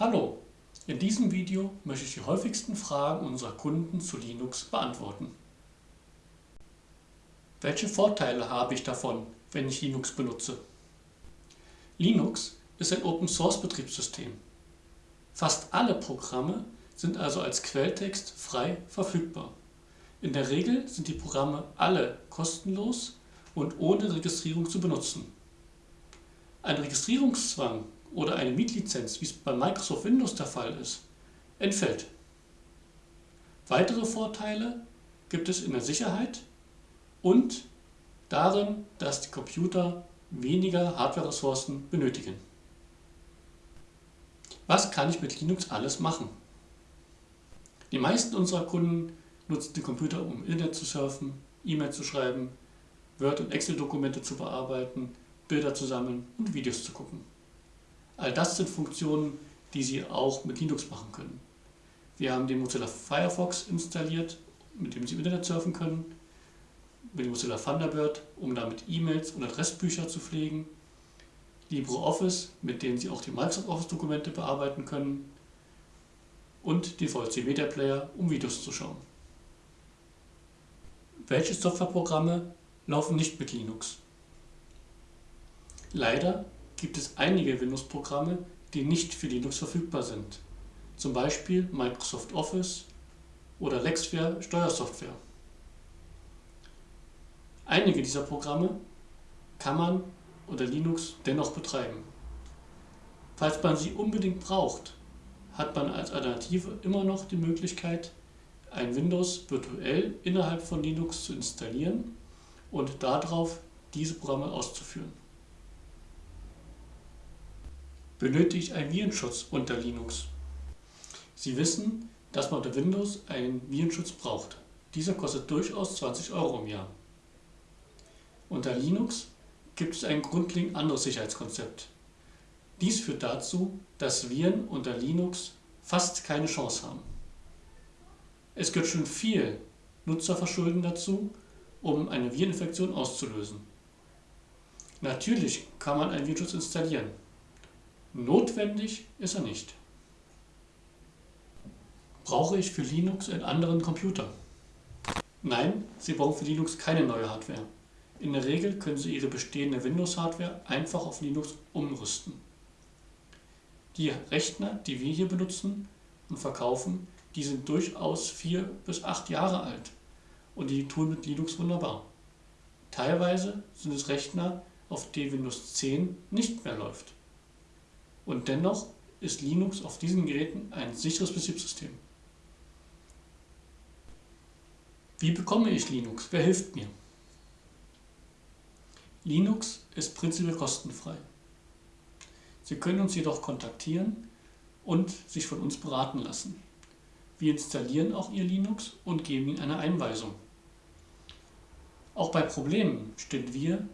Hallo, in diesem Video möchte ich die häufigsten Fragen unserer Kunden zu Linux beantworten. Welche Vorteile habe ich davon, wenn ich Linux benutze? Linux ist ein Open-Source-Betriebssystem. Fast alle Programme sind also als Quelltext frei verfügbar. In der Regel sind die Programme alle kostenlos und ohne Registrierung zu benutzen. Ein Registrierungszwang oder eine Mietlizenz, wie es bei Microsoft Windows der Fall ist, entfällt. Weitere Vorteile gibt es in der Sicherheit und darin, dass die Computer weniger Hardware-Ressourcen benötigen. Was kann ich mit Linux alles machen? Die meisten unserer Kunden nutzen den Computer, um Internet zu surfen, E-Mail zu schreiben, Word- und Excel-Dokumente zu bearbeiten, Bilder zu sammeln und Videos zu gucken. All das sind Funktionen, die Sie auch mit Linux machen können. Wir haben den Mozilla Firefox installiert, mit dem Sie im Internet surfen können, mit dem Mozilla Thunderbird, um damit E-Mails und Adressbücher zu pflegen, LibreOffice, mit dem Sie auch die Microsoft Office Dokumente bearbeiten können und den VLC Media Player, um Videos zu schauen. Welche Softwareprogramme laufen nicht mit Linux? Leider gibt es einige Windows-Programme, die nicht für Linux verfügbar sind, zum Beispiel Microsoft Office oder Lexware Steuersoftware. Einige dieser Programme kann man unter Linux dennoch betreiben. Falls man sie unbedingt braucht, hat man als Alternative immer noch die Möglichkeit, ein Windows virtuell innerhalb von Linux zu installieren und darauf diese Programme auszuführen benötige ich einen Virenschutz unter Linux. Sie wissen, dass man unter Windows einen Virenschutz braucht. Dieser kostet durchaus 20 Euro im Jahr. Unter Linux gibt es ein grundlegend anderes Sicherheitskonzept. Dies führt dazu, dass Viren unter Linux fast keine Chance haben. Es gehört schon viel Nutzerverschulden dazu, um eine Vireninfektion auszulösen. Natürlich kann man einen Virenschutz installieren, Notwendig ist er nicht. Brauche ich für Linux einen anderen Computer? Nein, Sie brauchen für Linux keine neue Hardware. In der Regel können Sie Ihre bestehende Windows-Hardware einfach auf Linux umrüsten. Die Rechner, die wir hier benutzen und verkaufen, die sind durchaus vier bis acht Jahre alt und die tun mit Linux wunderbar. Teilweise sind es Rechner, auf denen Windows 10 nicht mehr läuft. Und dennoch ist Linux auf diesen Geräten ein sicheres Betriebssystem. Wie bekomme ich Linux? Wer hilft mir? Linux ist prinzipiell kostenfrei. Sie können uns jedoch kontaktieren und sich von uns beraten lassen. Wir installieren auch Ihr Linux und geben Ihnen eine Einweisung. Auch bei Problemen stehen wir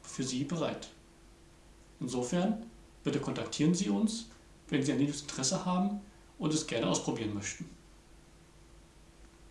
für Sie bereit. Insofern Bitte kontaktieren Sie uns, wenn Sie an Linux Interesse haben und es gerne ausprobieren möchten.